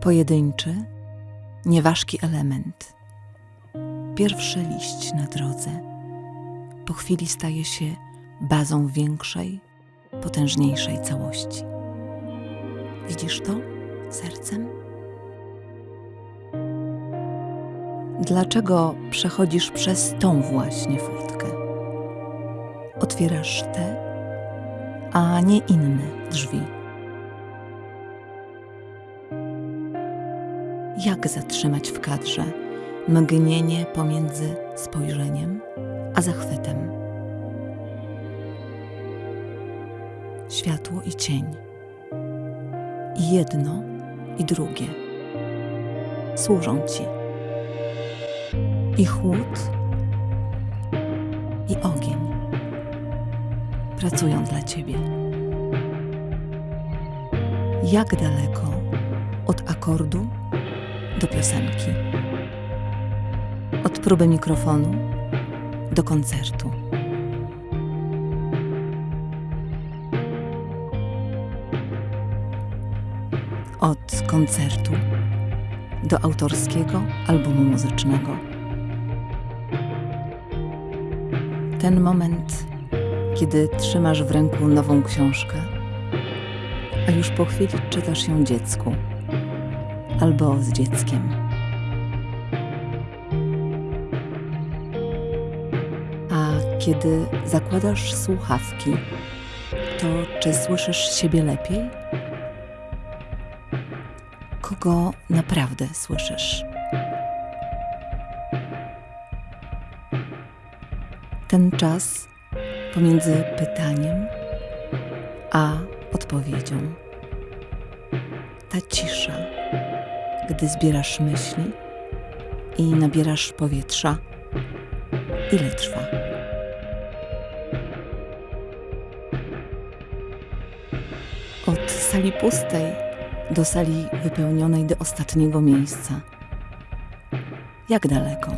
Pojedynczy, nieważki element. Pierwszy liść na drodze. Po chwili staje się bazą większej, potężniejszej całości. Widzisz to sercem? Dlaczego przechodzisz przez tą właśnie furtkę? Otwierasz te, a nie inne drzwi. Jak zatrzymać w kadrze mgnienie pomiędzy spojrzeniem a zachwytem? Światło i cień. Jedno, i drugie. Służą ci. I chłód, i ogień pracują dla ciebie. Jak daleko od akordu do piosenki? Od próby mikrofonu do koncertu. Od koncertu do autorskiego albumu muzycznego. Ten moment, kiedy trzymasz w ręku nową książkę, a już po chwili czytasz ją dziecku albo z dzieckiem. A kiedy zakładasz słuchawki, to czy słyszysz siebie lepiej? Kogo naprawdę słyszysz? Ten czas pomiędzy pytaniem a odpowiedzią. Ta cisza, gdy zbierasz myśli i nabierasz powietrza, ile trwa? Od sali pustej do sali wypełnionej do ostatniego miejsca. Jak daleko?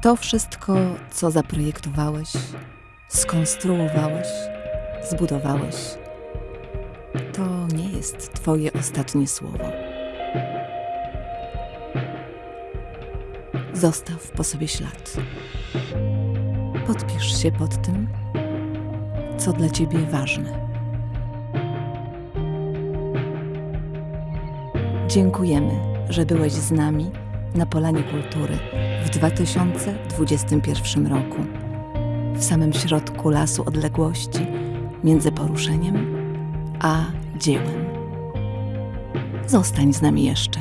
To wszystko, co zaprojektowałeś, skonstruowałeś, zbudowałeś, to nie jest Twoje ostatnie słowo. Zostaw po sobie ślad. Podpisz się pod tym, co dla Ciebie ważne. Dziękujemy, że byłeś z nami na Polanie Kultury w 2021 roku, w samym środku lasu odległości między poruszeniem a dziełem. Zostań z nami jeszcze.